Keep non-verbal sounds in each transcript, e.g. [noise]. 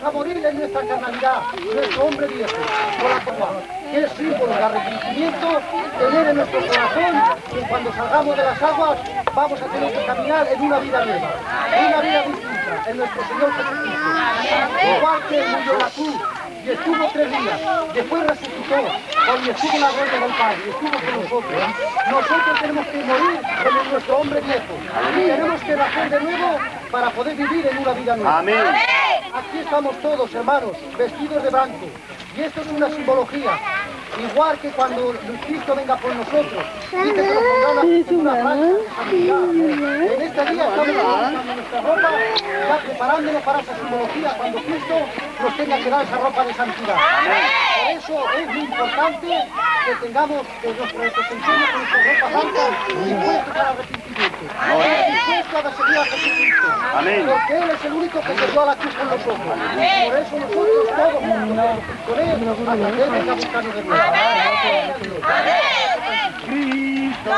vamos a morir en nuestra carnalidad, nuestro hombre viejo, por la que es símbolo de arrepentimiento, tener en nuestro corazón que cuando salgamos de las aguas vamos a tener que caminar en una vida nueva, en una vida distinta, en nuestro Señor Jesucristo. Igual que murió la cruz y estuvo tres días, después resucitó, cuando estuvo en la gloria del Padre, y estuvo con nosotros. Nosotros tenemos que morir con nuestro hombre viejo, y tenemos que nacer de nuevo para poder vivir en una vida nueva. Amén. Aquí estamos todos, hermanos, vestidos de blanco, y esto es una simbología. Igual que cuando Cristo venga por nosotros, dice que nos pondrá una, de santidad. En este día estamos nuestra ropa, ya preparándonos para esa simbología cuando Cristo nos tenga que dar esa ropa de santidad. Por eso es muy importante que tengamos que nuestros representemos con nuestra ropa blanca dispuestos al arrepentimiento. Dispuestos a seguir a Jesucristo. Porque Él es el único que se dio a la cruz con nosotros. Por eso nosotros todos juntos con Él hasta que Él venga a buscarnos de nuevo. Cristo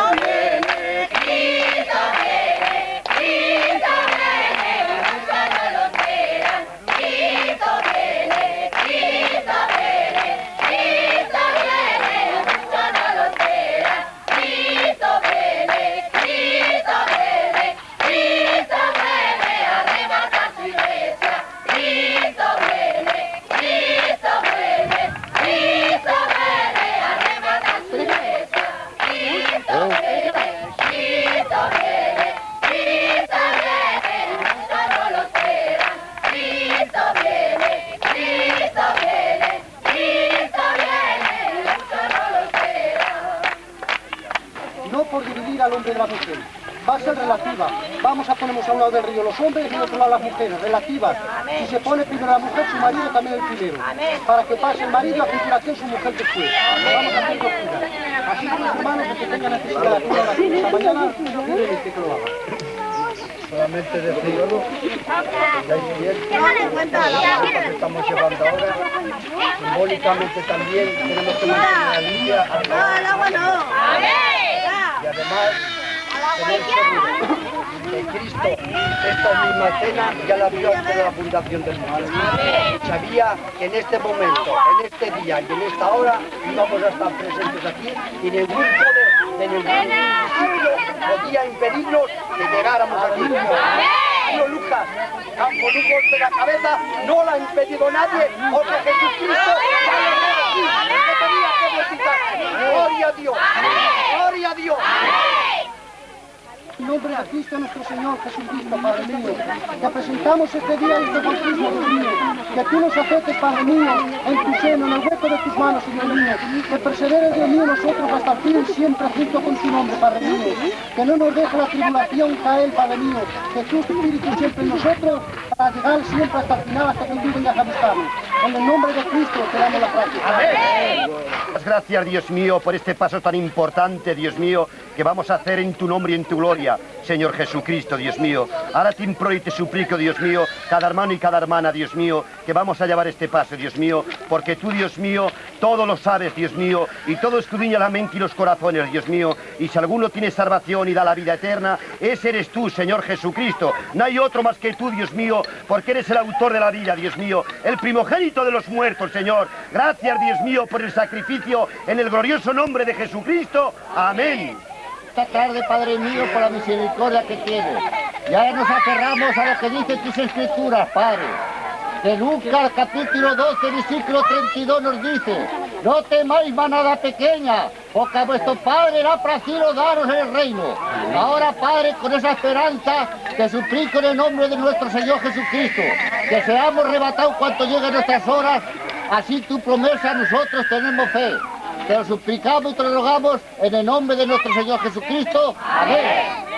Relativa. Vamos a ponernos a un lado del río los hombres y a otro lado las mujeres, relativas. Si se pone primero la mujer, su marido también el primero. Para que pase el marido a continuación su mujer después. Vamos a hacer locura. Así que los hermanos que tengan necesidad de hacer oración esta mañana, libremente que lo hagan. Solamente decir ya es cierto, lo que estamos llevando ahora, simbólicamente también tenemos que mantener al día, al agua no. y además tener seguro que Cristo esta misma cena ya la vio antes de la fundación del mundo. Sabía que en este momento, en este día y en esta hora íbamos a estar presentes aquí y ningún poder de ningún podía impedirnos que llegáramos aquí. No, Lucas, con un golpe de la cabeza no la ha impedido nadie porque Jesucristo ya lo tiene aquí. No tenía que visitar. Gloria a Dios. Gloria a Dios. Nombre de Cristo nuestro Señor Jesucristo, Padre mío, te presentamos este día este bautismo, mío, que tú nos aceptes, Padre mío, en tu seno, en el hueco de tus manos, Señor mío, que persevere, Dios mío, nosotros hasta el fin, siempre junto con tu nombre, Padre mío, que no nos deje la tribulación caer, Padre mío, que tu Espíritu siempre en nosotros, para llegar siempre hasta el final, hasta que tú vengas a buscarnos. En el nombre de Cristo te damos la práctica. Muchas gracias, Dios mío, por este paso tan importante, Dios mío, que vamos a hacer en tu nombre y en tu gloria, Señor Jesucristo, Dios mío. Ahora te imploro y te suplico, Dios mío, cada hermano y cada hermana, Dios mío, que vamos a llevar este paso, Dios mío, porque tú, Dios mío, todo lo sabes, Dios mío, y todo escudriña la mente y los corazones, Dios mío. Y si alguno tiene salvación y da la vida eterna, ese eres tú, Señor Jesucristo. No hay otro más que tú, Dios mío, porque eres el autor de la vida, Dios mío, el primogénito de los muertos, Señor. Gracias, Dios mío, por el sacrificio en el glorioso nombre de Jesucristo. Amén. Esta tarde, Padre mío, por la misericordia que tienes. Y ahora nos aferramos a lo que dicen tus escrituras, Padre. De Lucas capítulo 12, versículo 32 nos dice, no temáis manada pequeña, porque a vuestro Padre le ha placido daros el reino. Ahora, Padre, con esa esperanza, te suplico en el nombre de nuestro Señor Jesucristo, que seamos arrebatados cuanto lleguen nuestras horas, así tu promesa nosotros tenemos fe. Te lo suplicamos y te lo rogamos en el nombre de nuestro Señor Jesucristo. Amén.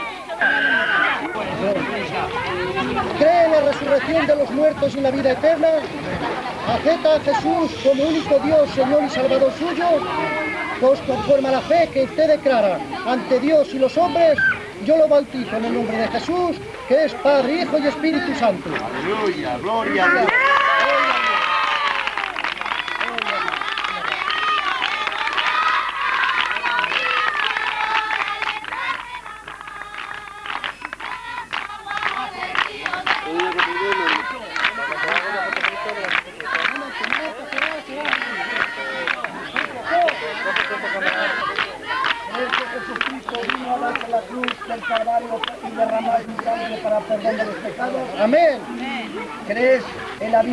¿Cree en la resurrección de los muertos y la vida eterna? ¿Acepta a Jesús como único Dios, Señor y Salvador suyo? Pues conforme a la fe que usted declara ante Dios y los hombres, yo lo bautizo en el nombre de Jesús, que es Padre, Hijo y Espíritu Santo. Aleluya, gloria a Dios.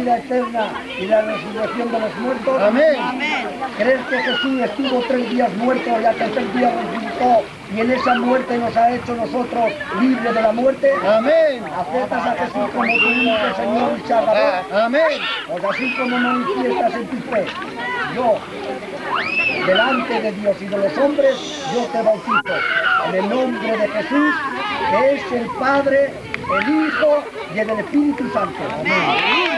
Vida eterna y la resurrección de los muertos? Amén. ¿Crees que Jesús estuvo tres días muerto y al tercer día resucitó y en esa muerte nos ha hecho nosotros libres de la muerte? Amén. ¿Aceptas a Jesús como tu único Señor y Salvador? Amén. Pues así como manifiestas en tu fe, yo, delante de Dios y de los hombres, yo te bautizo en el nombre de Jesús, que es el Padre, el Hijo y el Espíritu Santo. Amén.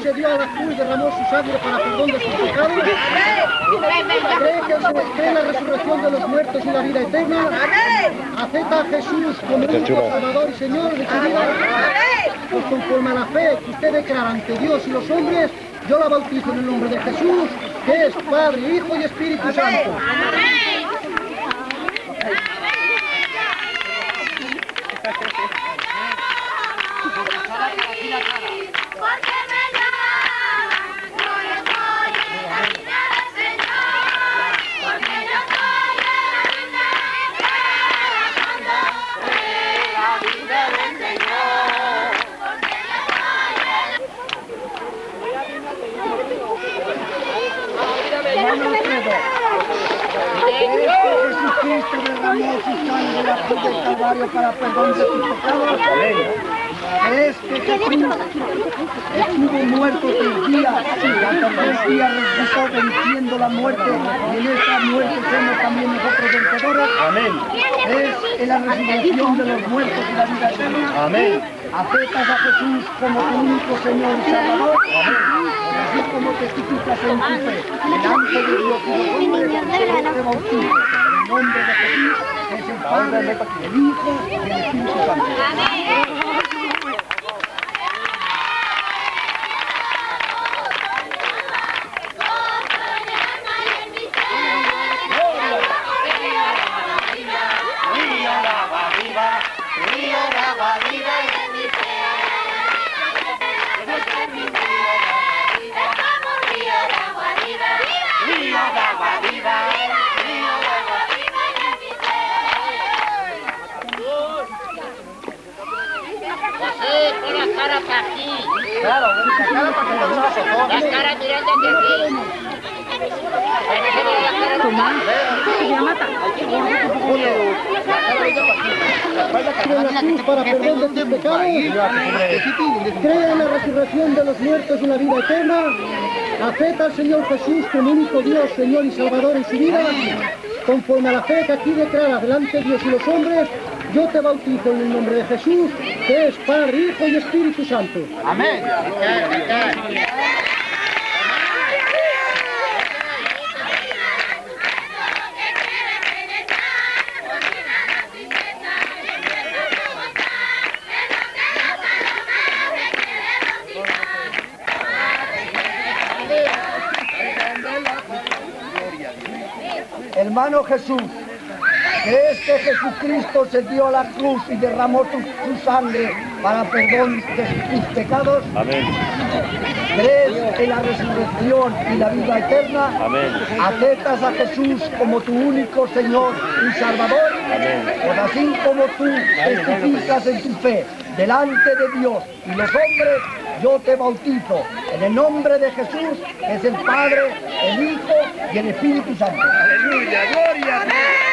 Dio a la cruz y derramó su sangre para perdón de sus pecados? ¿Cree que se cree la resurrección de los muertos y la vida eterna? ¿Acepta a Jesús como único Salvador y Señor de su vida? Pues conforme a la fe que usted declara ante Dios y los hombres, yo la bautizo en el nombre de Jesús, que es Padre, Hijo y Espíritu Santo. Porque derramó su sangre la cruz del Calvario para perdón de tus pecados? ¿Crees que Jesús estuvo muerto tres días y al tercer día resucitó venciendo la muerte y en esta muerte somos también nosotros vencedores? Amén. ¿Crees en la resurrección de los muertos y la vida eterna? Amén. ¿Aceptas a Jesús como tu único Señor y Salvador? Así como testificas en tu fe, delante de Dios y los hombres, yo te bautizo en el nombre de Jesús, es el Padre, el Hijo y el Espíritu Santo. Perdón de tus pecados. Cree en la resurrección de los muertos y la vida eterna. Acepta al Señor Jesús como único Dios, Señor y Salvador en su vida. Conforme a la fe que aquí declara delante de Dios y los hombres, yo te bautizo en el nombre de Jesús, que es Padre, Hijo y Espíritu Santo. Amén. Hermano Jesús, ¿crees que Jesucristo se dio a la cruz y derramó su, su sangre para perdón de tus pecados? Amén. ¿Crees en la resurrección y la vida eterna? Amén. ¿Aceptas a Jesús como tu único Señor y Salvador? Amén. Pues así como tú testificas en tu fe delante de Dios y los hombres, yo te bautizo en el nombre de Jesús, es el Padre, el Hijo y el Espíritu Santo. Aleluya, gloria a.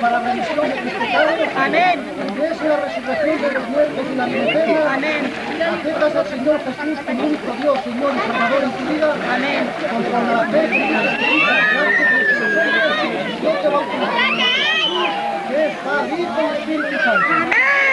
para la remisión de tus pecados? Amén. ¿Crees en la resurrección de los muertos y la vida? Amén. ¿Aceptas al Señor Jesús como único Dios, Señor y Salvador en tu vida? Amén. Conforme a la fe Dios y hombres, yo te el de Jesús, que es Padre, Hijo y Espíritu Santo.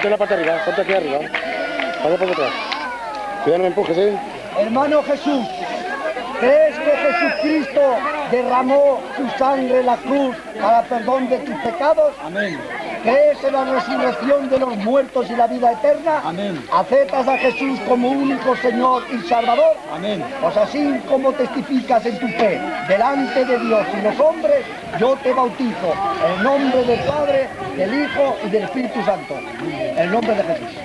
Ponte la pata arriba, ponte aquí arriba. Pasa por detrás. Cuidado, no me empujes, ¿eh? Hermano Jesús, ¿crees que Jesucristo derramó su sangre en la cruz para perdón de tus pecados? Amén. ¿Crees en la resurrección de los muertos y la vida eterna? Amén. ¿Aceptas a Jesús como único Señor y Salvador? Amén. Pues así como testificas en tu fe delante de Dios y los hombres, yo te bautizo en el nombre del Padre, del Hijo y del Espíritu Santo. En el nombre de Jesús.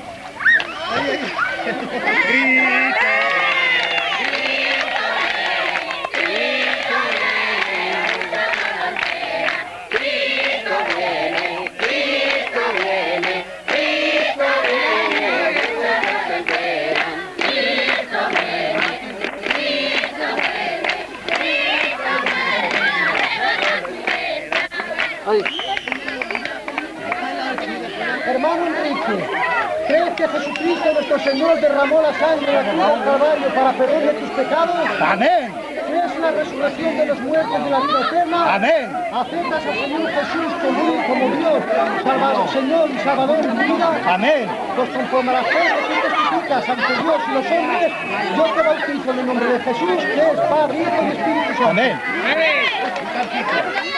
¿Crees que Jesucristo nuestro Señor derramó la sangre en la cruz del Calvario para perdón de tus pecados? Amén. ¿Crees en la resurrección de los muertos de la vida eterna? Amén. ¿Aceptas al Señor Jesús como, como Dios, Salvador, Señor y Salvador en tu vida? Amén. Pues conforme a la fe que testificas ante Dios y los hombres, yo te bautizo en el nombre de Jesús, que es Padre, Hijo y Espíritu Santo. Amén. Espérate, espérate.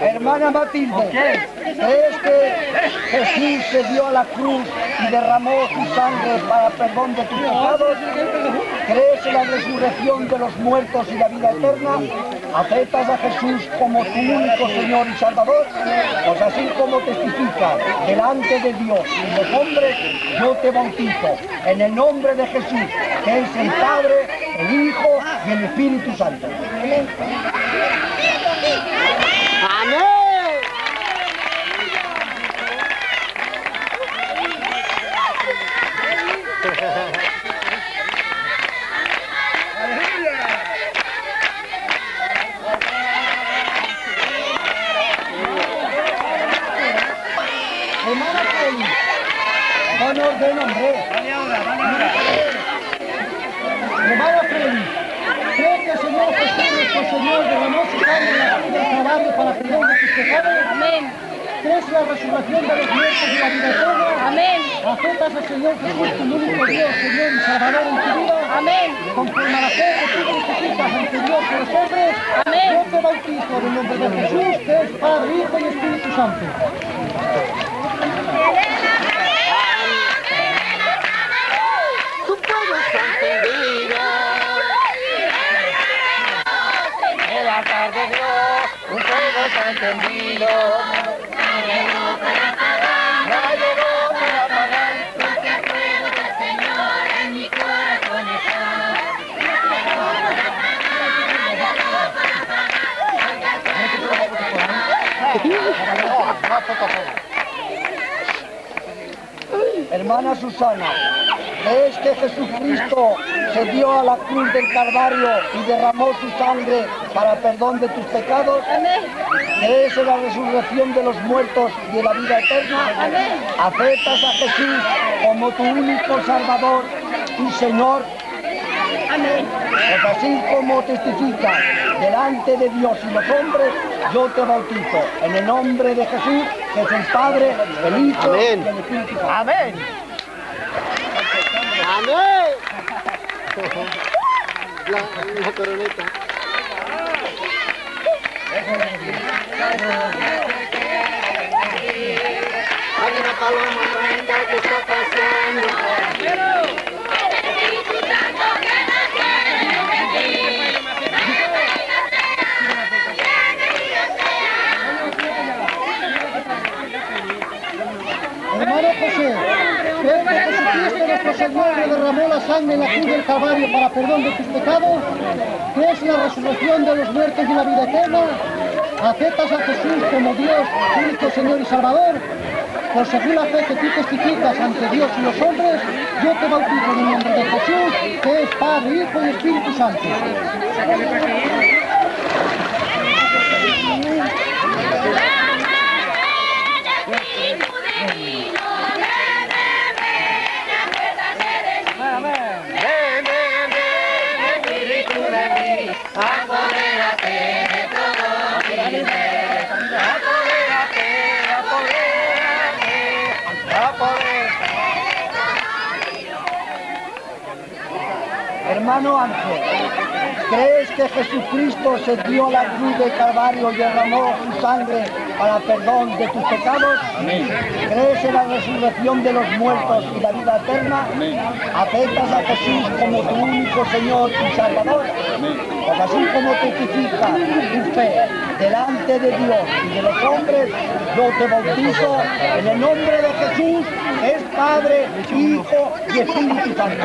Hermana Matilde, ¿crees que Jesús se dio a la cruz y derramó su sangre para perdón de tus pecados? ¿Crees en la resurrección de los muertos y la vida eterna? ¿Aceptas a Jesús como tu único Señor y Salvador? Pues así como testificas delante de Dios y los hombres, yo te bautizo en el nombre de Jesús, que es el Padre, el Hijo y el Espíritu Santo. Orden, hombre. Hermana Freddy, ¿cree que el Señor Jesús, Señor, derramó la cruz del para perdón de tus pecados? Amén. ¿Crees la resurrección de los muertos y la vida eterna? Amén. ¿Aceptas al Señor Jesús como único Dios, Señor y Salvador en tu vida? Amén. Conforme la fe que tú testificas ante Dios y los hombres, Amén. te bautizo en el nombre de Jesús, que es Padre, Hijo y Espíritu Santo. Fuego está encendido. No llegó para apagar. Hermana Susana, ¿crees que Jesucristo se dio a la cruz del Calvario y derramó su sangre para perdón de tus pecados? Amén. ¿Crees en la resurrección de los muertos y en la vida eterna? Amén. ¿Aceptas a Jesús como tu único Salvador y Señor? Amén. Pues así como testificas delante de Dios y los hombres, yo te bautizo en el nombre de Jesús, que es el Padre, el Hijo y el Espíritu Santo. Amén. [laughs] La, la coroneta. Hay una que está pasando. Hermano José, ¿crees que Señor derramó la sangre en la cruz del Calvario para perdón de tus pecados? ¿Crees en la resurrección de los muertos y la vida eterna? ¿Aceptas a Jesús como Dios, único Señor y Salvador? Por según la fe que tú testificas ante Dios y los hombres, yo te bautizo en el nombre de Jesús, que es Padre, Hijo y Espíritu Santo. Hermano Ángel, ¿crees que Jesucristo se dio la cruz del Calvario y derramó su sangre para perdón de tus pecados? ¿Crees en la resurrección de los muertos y la vida eterna? ¿Aceptas a Jesús como tu único Señor y Salvador? Pues así como testifica tu fe delante de Dios y de los hombres, yo te bautizo en el nombre de Jesús, que es Padre, Hijo y Espíritu Santo.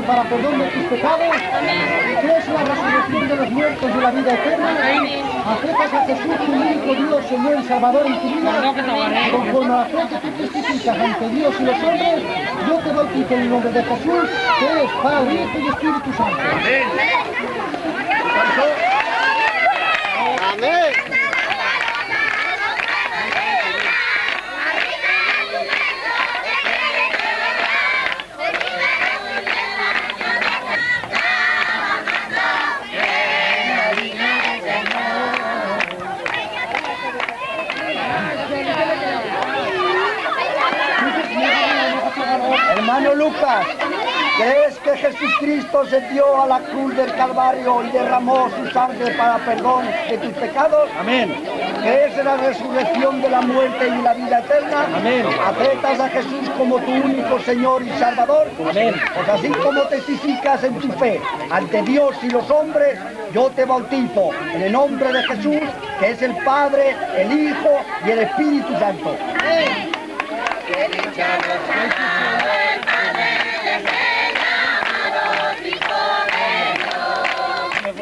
Para perdón de tus pecados? ¿Crees la resurrección de los muertos y la vida eterna? ¿Aceptas a Jesús tu único Dios, Señor y Salvador en tu vida? Conforme a la fe que tú testificas ante Dios y los hombres, yo te bautizo en el nombre de Jesús, que es Padre, Hijo y Espíritu Santo. Amén. Lucas, ¿crees que Jesucristo se dio a la cruz del Calvario y derramó su sangre para perdón de tus pecados? Amén. ¿Crees en la resurrección de la muerte y la vida eterna? Amén. ¿Aceptas a Jesús como tu único Señor y Salvador? Amén. Pues así como testificas en tu fe ante Dios y los hombres, yo te bautizo en el nombre de Jesús, que es el Padre, el Hijo y el Espíritu Santo.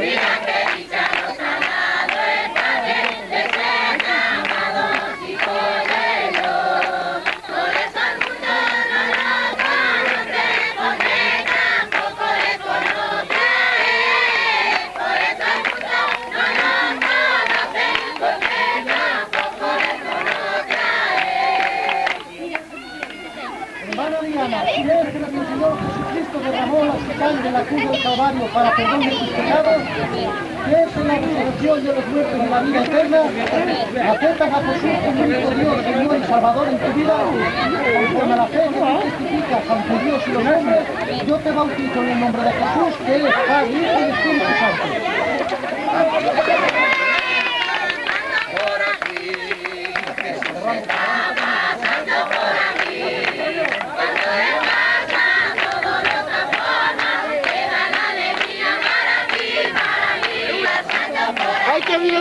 Hermana para perdón de tus pecados? ¿Crees en la resurrección de los muertos y la vida eterna? ¿Aceptas a Jesús como único Dios, Señor y Salvador en tu vida? Conforme a la fe que testificas ante Dios y los hombres, yo te bautizo en el nombre de Jesús, que es Padre, Hijo y Espíritu Santo.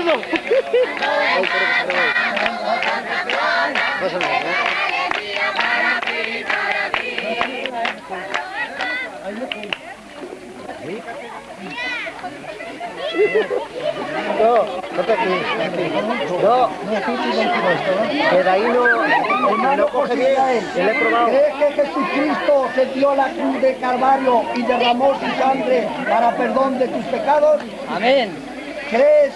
¡Ay, qué miedo! No, ponte aquí. No, pero ahí no, no coge bien, que le he probado. ¿Crees que Jesucristo se dio la cruz de Calvario y derramó su sangre para perdón de tus pecados? Amén. ¿Crees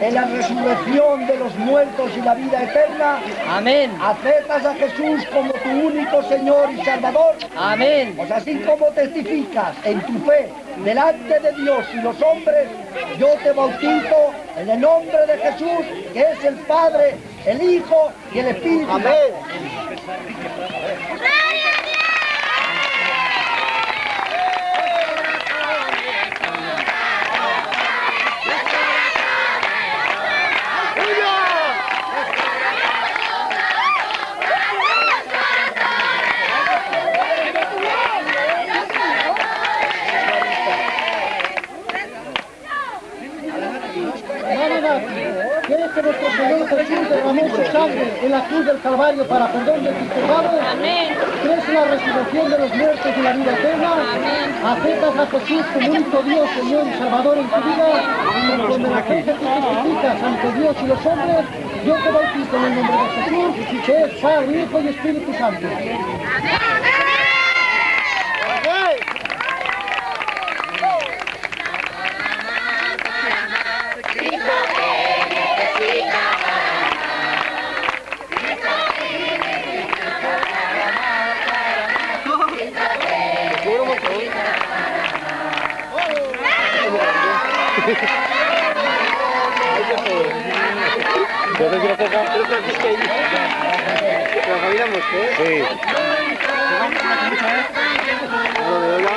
en la resurrección de los muertos y la vida eterna? Amén. ¿Aceptas a Jesús como tu único Señor y Salvador? Amén. Pues así como testificas en tu fe delante de Dios y los hombres, yo te bautizo en el nombre de Jesús, que es el Padre, el Hijo y el Espíritu Santo. Hermana Nati, ¿crees que nuestro Señor Jesús derramó su sangre en la cruz del Calvario para perdón de tus pecados? ¿Crees en la resurrección de los muertos y la vida eterna? ¿Aceptas a Jesús como único Dios, Señor y Salvador en tu vida? Conforme la fe que testificas ante Dios y los hombres, yo te bautizo en el nombre de Jesús, que es Padre, Hijo y Espíritu Santo. Yo te quiero pegar. ¿La familia Mosque? Sí. Lo de Ola.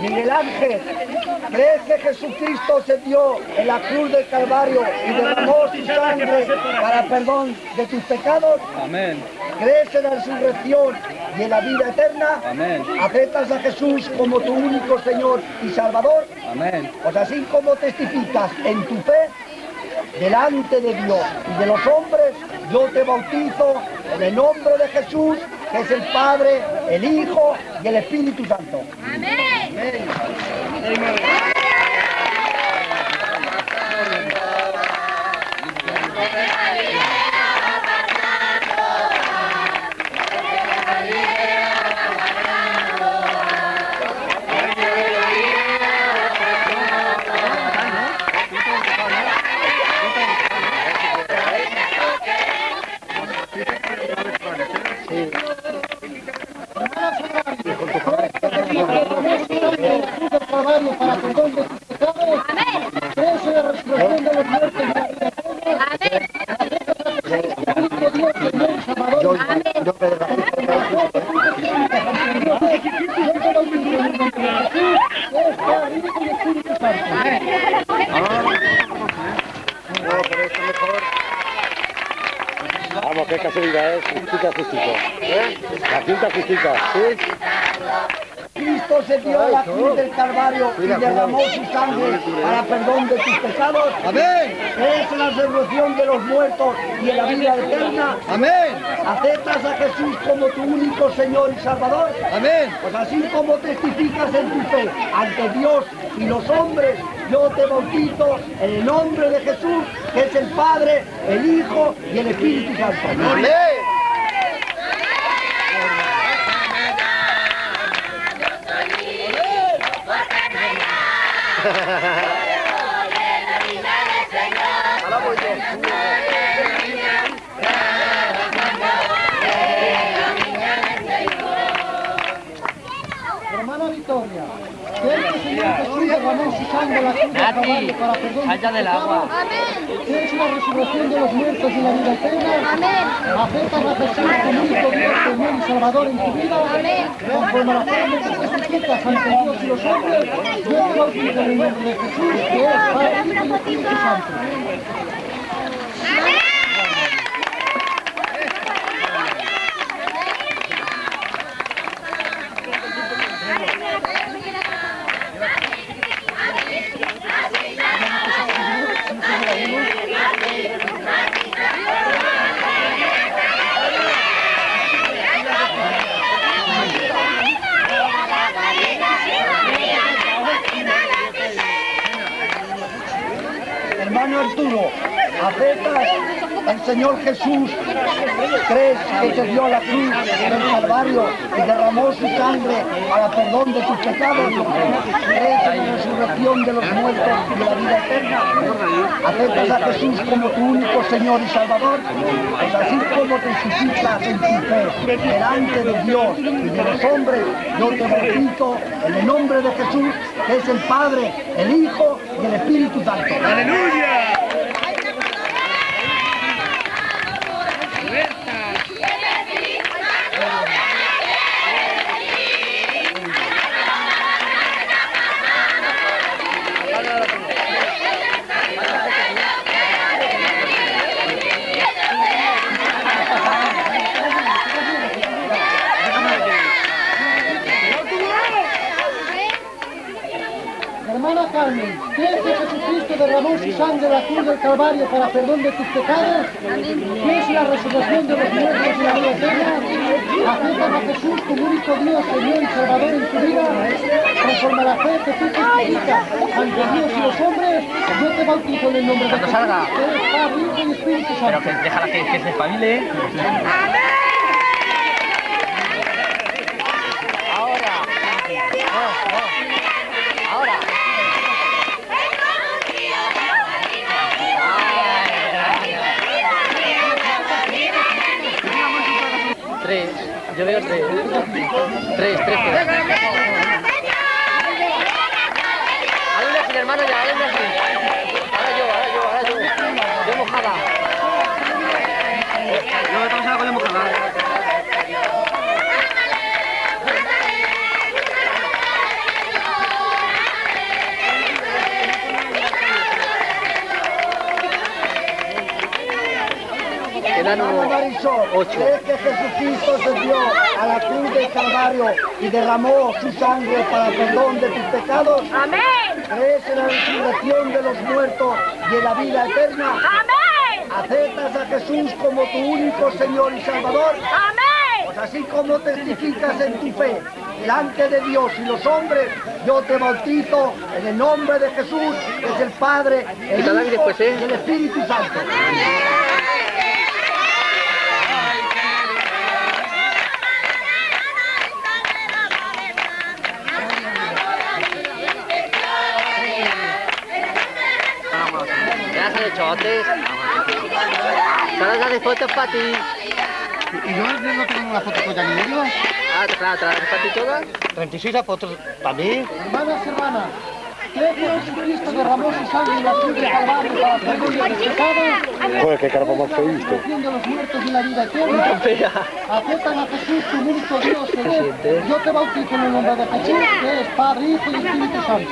Miguel Ángel, ¿crees que Jesucristo se dio en la cruz del Calvario y derramó su sangre para perdón de tus pecados? Amén. ¿Crees en la resurrección y en la vida eterna? Amén. ¿Aceptas a Jesús como tu único Señor y Salvador? Amén. Pues así como testificas en tu fe delante de Dios y de los hombres, yo te bautizo en el nombre de Jesús, que es el Padre, el Hijo y el Espíritu Santo. Amén. Calvario Calvario y derramó su sangre para perdón de tus pecados. Amén. Es la resurrección de los muertos y en la vida eterna. Amén. ¿Aceptas a Jesús como tu único Señor y Salvador? Amén. Pues así como testificas en tu fe ante Dios y los hombres, yo te bautizo en el nombre de Jesús, que es el Padre, el Hijo y el Espíritu Santo. Amén. Hermana la cruz del agua. pecados? ¿Quieres la resurrección de los muertos y la vida eterna? ¿Aceptas a Jesús como único Dios, Señor y Salvador en tu vida? Conforme a la fe que testificas ante Dios y los hombres, yo te bautizo en el nombre de Jesús, que es Padre, Hijo y Espíritu Santo. Hermano Arturo, ¿aceptas al Señor Jesús? ¿Crees que se dio la cruz del Calvario y derramó su sangre para perdón de tus pecados? ¿Crees en la resurrección de los muertos y la vida eterna? ¿Aceptas a Jesús como tu único Señor y Salvador? Pues así como testificas en tu fe delante de Dios y de los hombres, yo te bautizo en el nombre de Jesús, que es el Padre, el Hijo y el Espíritu Santo. Hermana perdón de tus pecados? ¿Crees en la resurrección de los muertos y la vida eterna? ¿Aceptas a Jesús como único Dios, Señor y Salvador en tu vida? Conforme a la fe que tú testificas ante Dios y los hombres, yo te bautizo en el nombre de Jesús, que es Padre, Hijo y Espíritu Pero que déjala que, que se espabile. Yo veo tres. Tres, tres. tres. Hazle así, hermano, ya, hazle así. Ahora yo, ahora yo, ahora yo. Yo mojada. No, estamos ahora con la mojada. Ocho. ¿crees que Jesucristo se dio a la cruz del Calvario y derramó su sangre para perdón de tus pecados? Amén. ¿Crees en la resurrección de los muertos y en la vida eterna? Amén. ¿Aceptas a Jesús como tu único Señor y Salvador? Amén. Pues así como testificas en tu fe delante de Dios y los hombres, yo te bautizo en el nombre de Jesús, que es el Padre, el Hijo después, ¿eh? y el Espíritu Santo. Chotes. Solo se hace fotos para ti. ¿Y yo no tengo una foto con Yanilio? Ah, claro, ¿te las haces para ti todas? 36 fotos para mí. Hermanas, hermanas, ¿Cree que Jesucristo derramó su sangre en la cruz del Calvario para perdón de? Joder, qué más visto. de eterna. Aceptan a Jesús, tu único Dios. Yo te bautizo en el nombre de Jesús, que es Padre, Hijo y Espíritu Santo.